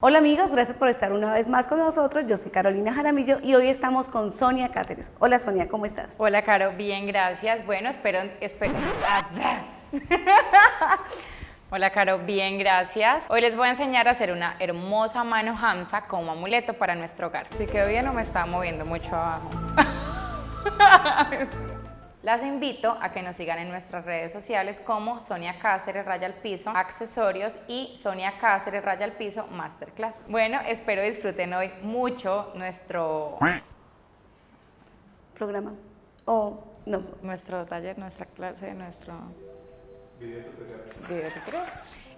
Hola amigos, gracias por estar una vez más con nosotros. Yo soy Carolina Jaramillo y hoy estamos con Sonia Cáceres. Hola Sonia, ¿cómo estás? Hola Caro, bien, gracias. Bueno, espero... espero Hola Caro, bien, gracias. Hoy les voy a enseñar a hacer una hermosa mano hamsa como amuleto para nuestro hogar. Si quedó bien o me está moviendo mucho abajo. Las invito a que nos sigan en nuestras redes sociales como Sonia Cáceres Raya al Piso Accesorios y Sonia Cáceres Raya al Piso Masterclass. Bueno, espero disfruten hoy mucho nuestro programa o no nuestro taller, nuestra clase, nuestro video tutorial. Video tutorial.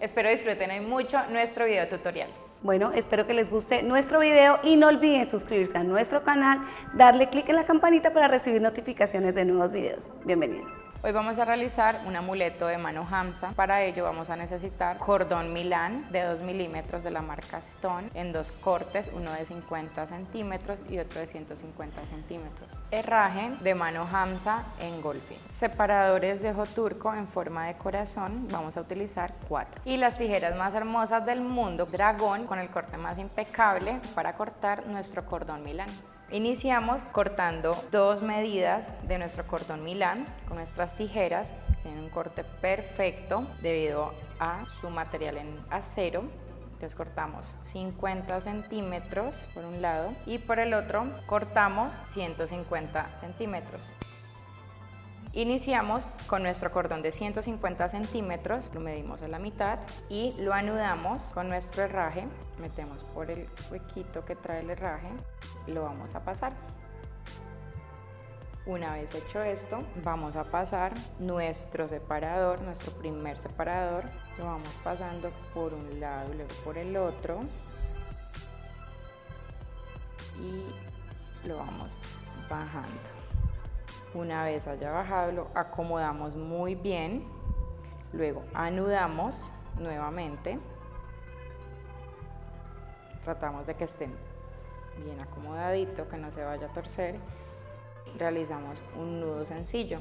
Espero disfruten hoy mucho nuestro video tutorial. Bueno, espero que les guste nuestro video y no olviden suscribirse a nuestro canal, darle clic en la campanita para recibir notificaciones de nuevos videos. Bienvenidos. Hoy vamos a realizar un amuleto de mano Hamsa. Para ello vamos a necesitar cordón Milán de 2 milímetros de la marca Stone en dos cortes, uno de 50 centímetros y otro de 150 centímetros. Herraje de mano Hamsa en golfing. Separadores de ojo turco en forma de corazón, vamos a utilizar cuatro. Y las tijeras más hermosas del mundo, Dragón con el corte más impecable para cortar nuestro cordón Milán. Iniciamos cortando dos medidas de nuestro cordón Milán con nuestras tijeras. Tienen un corte perfecto debido a su material en acero. Entonces cortamos 50 centímetros por un lado y por el otro cortamos 150 centímetros. Iniciamos con nuestro cordón de 150 centímetros, lo medimos a la mitad y lo anudamos con nuestro herraje, metemos por el huequito que trae el herraje lo vamos a pasar. Una vez hecho esto, vamos a pasar nuestro separador, nuestro primer separador, lo vamos pasando por un lado y luego por el otro y lo vamos bajando. Una vez haya bajado, lo acomodamos muy bien. Luego anudamos nuevamente. Tratamos de que estén bien acomodadito, que no se vaya a torcer. Realizamos un nudo sencillo.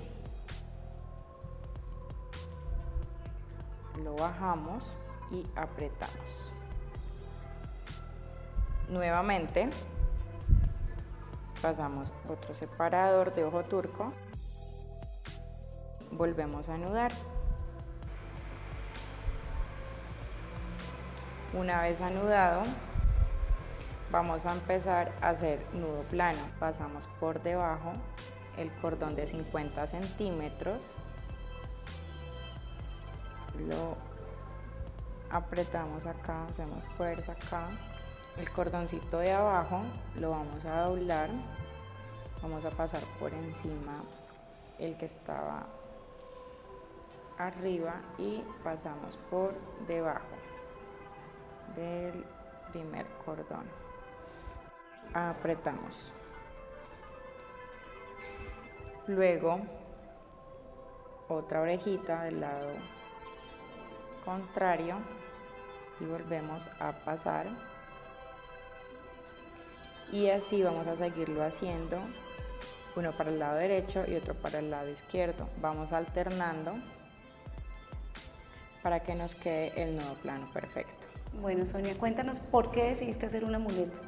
Lo bajamos y apretamos. Nuevamente pasamos otro separador de ojo turco, volvemos a anudar. Una vez anudado, vamos a empezar a hacer nudo plano. Pasamos por debajo el cordón de 50 centímetros, lo apretamos acá, hacemos fuerza acá el cordoncito de abajo lo vamos a doblar, vamos a pasar por encima el que estaba arriba y pasamos por debajo del primer cordón. Apretamos. Luego otra orejita del lado contrario y volvemos a pasar y así vamos a seguirlo haciendo uno para el lado derecho y otro para el lado izquierdo. Vamos alternando para que nos quede el nudo plano perfecto. Bueno Sonia cuéntanos por qué decidiste hacer un amuleto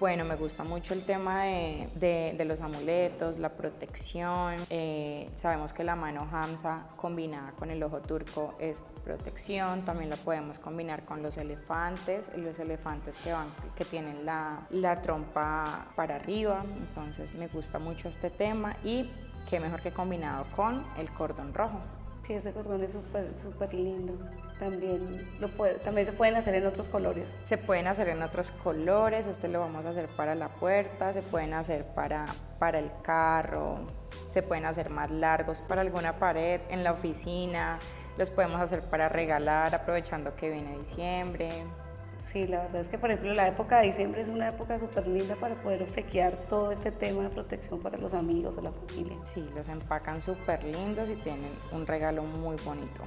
bueno, me gusta mucho el tema de, los amuletos, la protección. Eh, sabemos que la mano Hamza combinada con el ojo turco es protección. También la podemos combinar con los elefantes, los elefantes que, van, que tienen la, la trompa para arriba. Entonces me gusta mucho este tema y qué mejor que combinado con el cordón rojo. Sí, ese cordón es súper, súper lindo. También, también se pueden hacer en otros colores. Se pueden hacer en otros colores, este lo vamos a hacer para la puerta, se pueden hacer para, para el carro, se pueden hacer más largos para alguna pared, en la oficina, los podemos hacer para regalar aprovechando que viene diciembre. Sí, la verdad es que por ejemplo la época de diciembre es una época súper linda para poder obsequiar todo este tema de protección para los amigos o la familia. Sí, los empacan súper lindos y tienen un regalo muy bonito.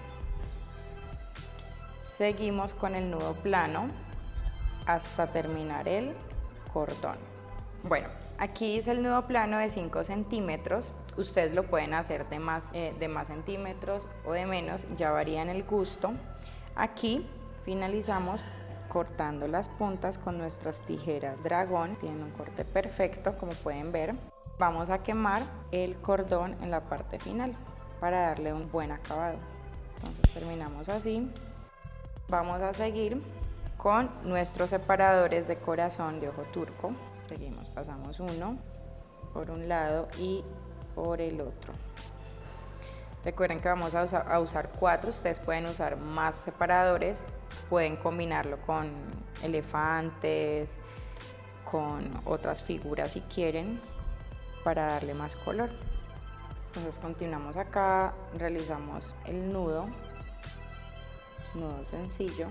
Seguimos con el nudo plano hasta terminar el cordón. Bueno, aquí es el nudo plano de 5 centímetros. Ustedes lo pueden hacer de más, eh, de más centímetros o de menos, ya varía en el gusto. Aquí finalizamos cortando las puntas con nuestras tijeras dragón. Tienen un corte perfecto, como pueden ver. Vamos a quemar el cordón en la parte final para darle un buen acabado. Entonces terminamos así. Vamos a seguir con nuestros separadores de corazón de ojo turco. Seguimos, pasamos uno por un lado y por el otro. Recuerden que vamos a usar, cuatro, ustedes pueden usar más separadores, pueden combinarlo con elefantes, con otras figuras si quieren, para darle más color. Entonces continuamos acá, realizamos el nudo, nudo sencillo.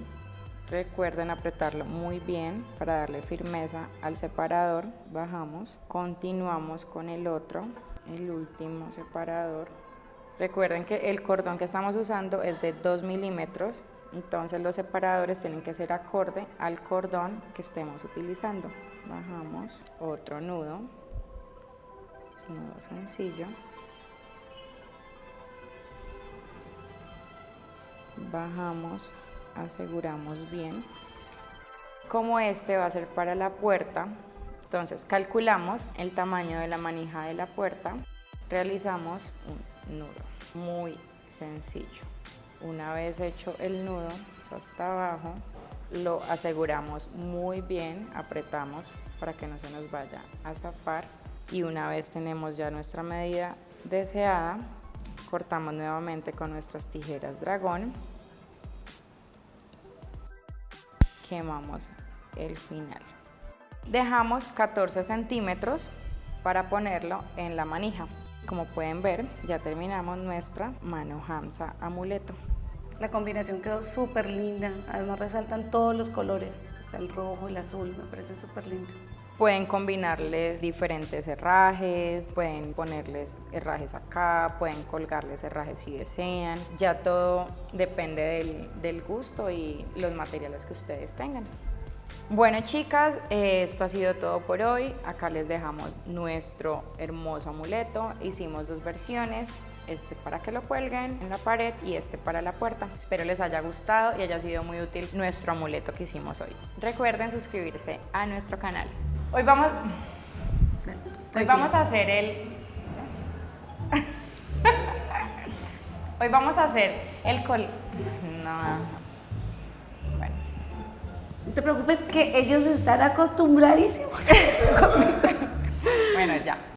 Recuerden apretarlo muy bien para darle firmeza al separador. Bajamos, continuamos con el otro, el último separador. Recuerden que el cordón que estamos usando es de 2 milímetros, entonces los separadores tienen que ser acorde al cordón que estemos utilizando. Bajamos, otro nudo, nudo sencillo. Bajamos aseguramos bien. Como este va a ser para la puerta, entonces calculamos el tamaño de la manija de la puerta, realizamos un nudo muy sencillo. Una vez hecho el nudo hasta abajo, lo aseguramos muy bien, apretamos para que no se nos vaya a zafar y una vez tenemos ya nuestra medida deseada, cortamos nuevamente con nuestras tijeras dragón quemamos el final. Dejamos 14 centímetros para ponerlo en la manija. Como pueden ver, ya terminamos nuestra mano Hamsa amuleto. La combinación quedó súper linda, además resaltan todos los colores, está el rojo, el azul, me parece súper lindo. Pueden combinarles diferentes herrajes, pueden ponerles herrajes acá, pueden colgarles herrajes si desean. Ya todo depende del, del gusto y los materiales que ustedes tengan. Bueno chicas, eh, esto ha sido todo por hoy. Acá les dejamos nuestro hermoso amuleto. Hicimos dos versiones, este para que lo cuelguen en la pared y este para la puerta. Espero les haya gustado y haya sido muy útil nuestro amuleto que hicimos hoy. Recuerden suscribirse a nuestro canal. Hoy vamos, hoy vamos a hacer el... Hoy vamos a hacer el col... No. No te preocupes que ellos están acostumbradísimos a esto Bueno, ya.